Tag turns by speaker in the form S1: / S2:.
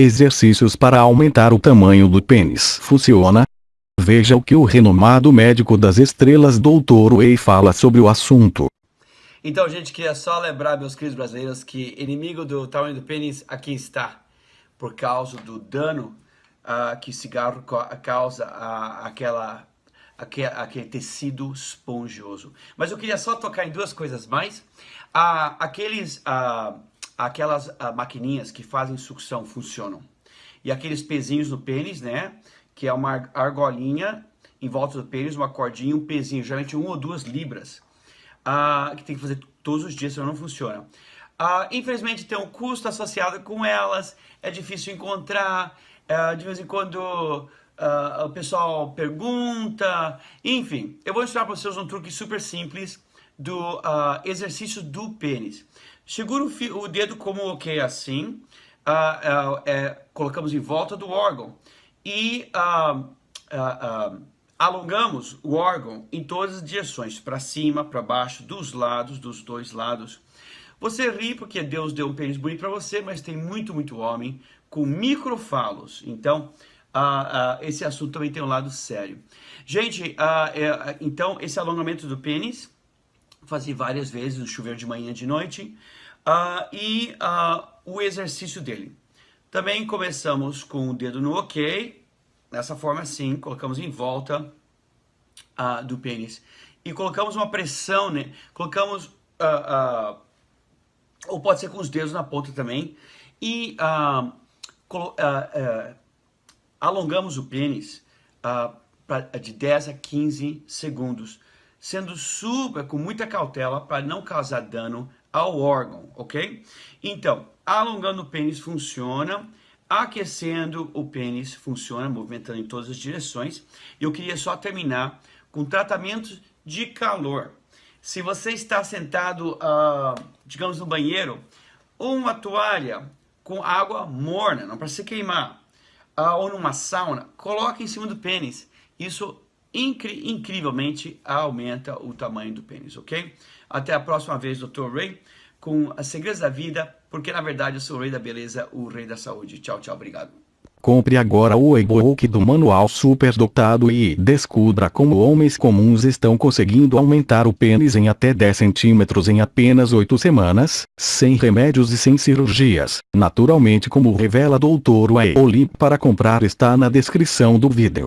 S1: Exercícios para aumentar o tamanho do pênis. Funciona? Veja o que o renomado médico das estrelas Dr. Way fala sobre o assunto.
S2: Então, gente, queria só lembrar, meus queridos brasileiros, que inimigo do tamanho do pênis aqui está. Por causa do dano uh, que cigarro causa uh, aquela, aquele, aquele tecido esponjoso. Mas eu queria só tocar em duas coisas mais. Uh, aqueles aquelas uh, maquininhas que fazem sucção funcionam. E aqueles pezinhos no pênis, né? Que é uma argolinha em volta do pênis, uma cordinha, um pezinho, geralmente uma ou duas libras, uh, que tem que fazer todos os dias, senão não funciona. Uh, infelizmente tem um custo associado com elas, é difícil encontrar, uh, de vez em quando o pessoal pergunta, enfim. Eu vou ensinar para vocês um truque super simples do exercício do pênis. Segura o, o dedo como ok assim, uh, uh, é, colocamos em volta do órgão e uh, alongamos o órgão em todas as direções, para cima, para baixo, dos lados, dos dois lados. Você ri porque Deus deu um pênis bonito para você, mas tem muito, muito homem com microfalos. Então, esse assunto também tem um lado sério. Gente, é, então, esse alongamento do pênis fazer várias vezes no chuveiro de manhã e de noite. Uh, e uh, o exercício dele. Também começamos com o dedo no OK, dessa forma assim, colocamos em volta uh, do pênis. E colocamos uma pressão, né? Colocamos, ou pode ser com os dedos na ponta também. E alongamos o pênis de 10 a 15 segundos sendo super com muita cautela para não causar dano ao órgão, ok? Então, alongando o pênis funciona, aquecendo o pênis funciona, movimentando em todas as direções. Eu queria só terminar com tratamentos de calor. Se você está sentado, uh, digamos, no banheiro, uma toalha com água morna, não para se queimar, uh, ou numa sauna, coloque em cima do pênis. Isso incri incrivelmente aumenta o tamanho do pênis, ok? Até a próxima vez, Dr. Ray, com as segredos da vida, porque na verdade eu sou o rei da beleza, o rei da saúde. Tchau, tchau, obrigado.
S1: Compre agora o e-book do manual superdotado e descubra como homens comuns estão conseguindo aumentar o pênis em até 10 centímetros em apenas 8 semanas, sem remédios e sem cirurgias, naturalmente como revela Dr. Link para comprar está na descrição do vídeo.